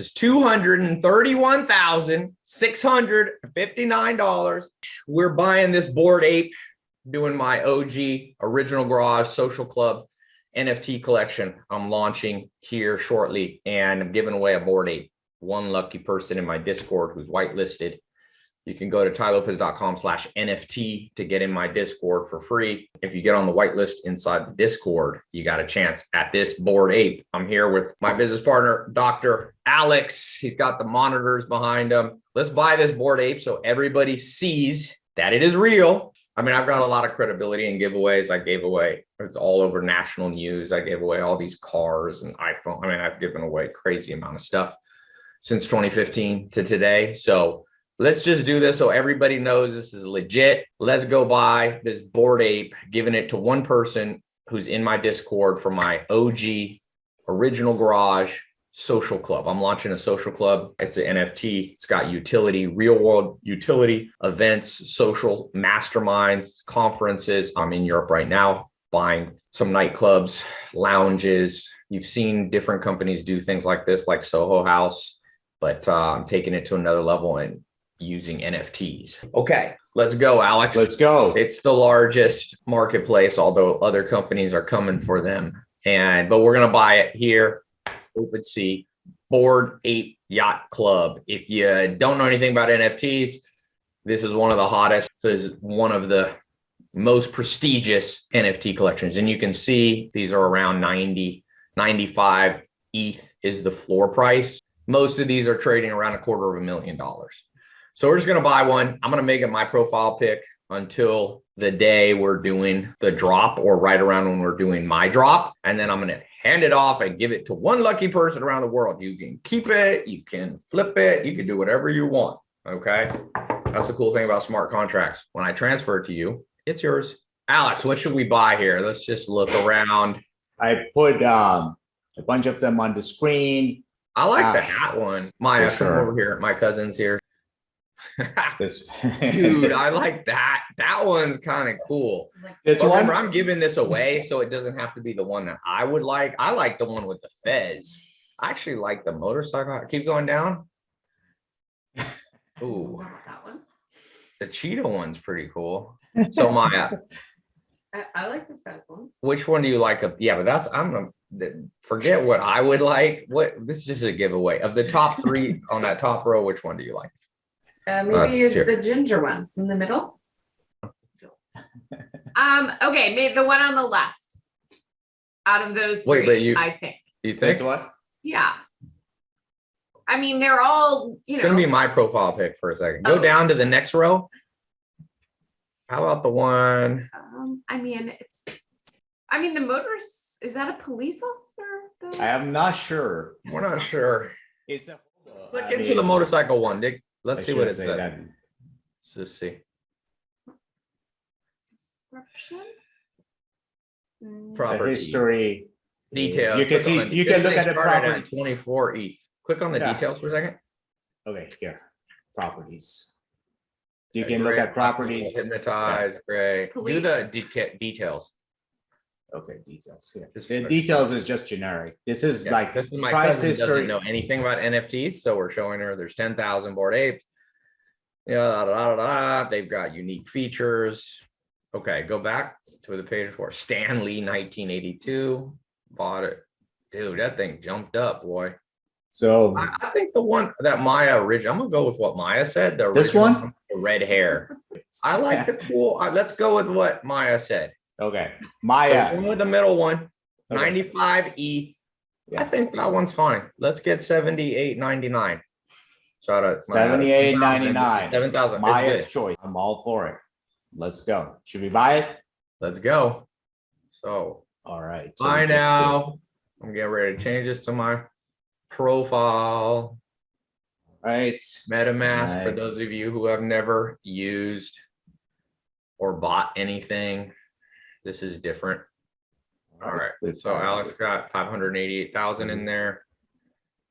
Is $231,659. We're buying this Bored Ape, doing my OG original garage social club NFT collection. I'm launching here shortly and I'm giving away a Bored Ape. One lucky person in my Discord who's whitelisted you can go to tylopez.com slash NFT to get in my Discord for free. If you get on the whitelist inside the Discord, you got a chance at this Bored Ape. I'm here with my business partner, Dr. Alex. He's got the monitors behind him. Let's buy this Bored Ape so everybody sees that it is real. I mean, I've got a lot of credibility in giveaways. I gave away, it's all over national news. I gave away all these cars and iPhone. I mean, I've given away crazy amount of stuff since 2015 to today. So let's just do this so everybody knows this is legit. Let's go buy this Bored Ape, giving it to one person who's in my Discord for my OG original garage social club. I'm launching a social club. It's an NFT. It's got utility, real world utility, events, social masterminds, conferences. I'm in Europe right now buying some nightclubs, lounges. You've seen different companies do things like this, like Soho House, but uh, I'm taking it to another level and using NFTs. Okay, let's go, Alex. Let's go. It's the largest marketplace, although other companies are coming for them. And but we're gonna buy it here. OpenSea Bored Ape Yacht Club. If you don't know anything about NFTs, this is one of the hottest. This is one of the most prestigious NFT collections. And you can see these are around 90, 95 ETH is the floor price. Most of these are trading around a quarter of a million dollars. So we're just going to buy one. I'm going to make it my profile pick until the day we're doing the drop or right around when we're doing my drop. And then I'm going to hand it off and give it to one lucky person around the world. You can keep it, you can flip it, you can do whatever you want. Okay. That's the cool thing about smart contracts. When I transfer it to you, it's yours. Alex, what should we buy here? Let's just look around. I put um, a bunch of them on the screen. I like uh, the hat one. Maya, sure. over here. My cousin's here. This Dude, I like that. That one's kind of cool. This But one, remember, I'm giving this away, so it doesn't have to be the one that I would like. I like the one with the fez. I actually like the motorcycle. Keep going down. Ooh, That one. the cheetah one's pretty cool. So Maya, I, I like the Fez one. which one do you like? Yeah, but that's I'm gonna forget what I would like. What this is just a giveaway of the top three on that top row. Which one do you like? Uh, Let's maybe the ginger one in the middle. Um, okay, maybe the one on the left. Out of those Wait, three, but you- I think. You think this what? Yeah. I mean, they're all, you It's know. gonna be my profile pick for a second. Go Oh. down to the next row. How about the one? Um, I mean, it's, I mean, the motors, is that a police officer? though? I am not sure. We're not sure. It's a Click I into mean, the motorcycle one, Dick. Let's I see what should it say that. Let's just see. Description? Mm, The Property history. details. You can see, on you can look at the started property. Twenty-four ETH. Click on the Yeah. details for a second. Okay, here, properties. You Okay, can look at properties. Hypnotize, great. Do the Police. deta- details. Okay, details here. Just details is just generic. This is Yeah, like this is my price cousin who doesn't history. know anything about NFTs, so we're showing her there's ten thousand Bored Apes. Yeah, da, da, da, da, they've got unique features. Okay, go back to the page for Stanley, nineteen eighty-two, bought it. Dude, that thing jumped up, boy. So I, I think the one that Maya original, I'm gonna go with what Maya said. The This original one? the red hair. I like the cool. uh, let's go with what Maya said. Okay, So Maya. one with the middle one, Okay. 95 ETH. I think that one's fine. Let's get 78.99. Shout out. $78.99. 7,000. Maya's choice. I'm all for it. Let's go. Should we buy it? Let's go. So All right. so buy now. I'm getting ready to change this to my profile. Right. MetaMask for those of you who have never used or bought anything. This is different. All right. So Alex got 588,000 in there.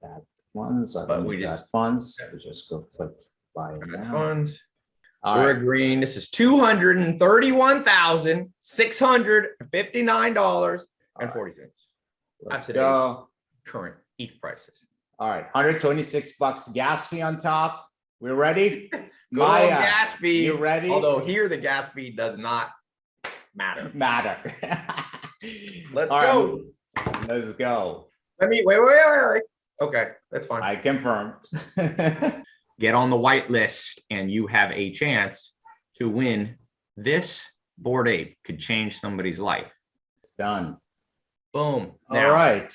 That funds, I But we just- funds. We just go click buy now. Funds. All We're right. agreeing. This is two hundred and thirty-one thousand, six hundred and fifty-nine dollars forty cents. Let's today's- go. Current ETH prices. All right, hundred twenty-six bucks gas fee on top. We're ready? Good old Maya, gas fees. you ready? Although here the gas fee does not matter. matter. Let's All right, go. Let's go. Let me, wait, wait, wait, wait, wait. Okay, that's fine. I confirmed. Get on the white list and you have a chance to win this Bored Ape could change somebody's life. It's done. Boom. All Now, right.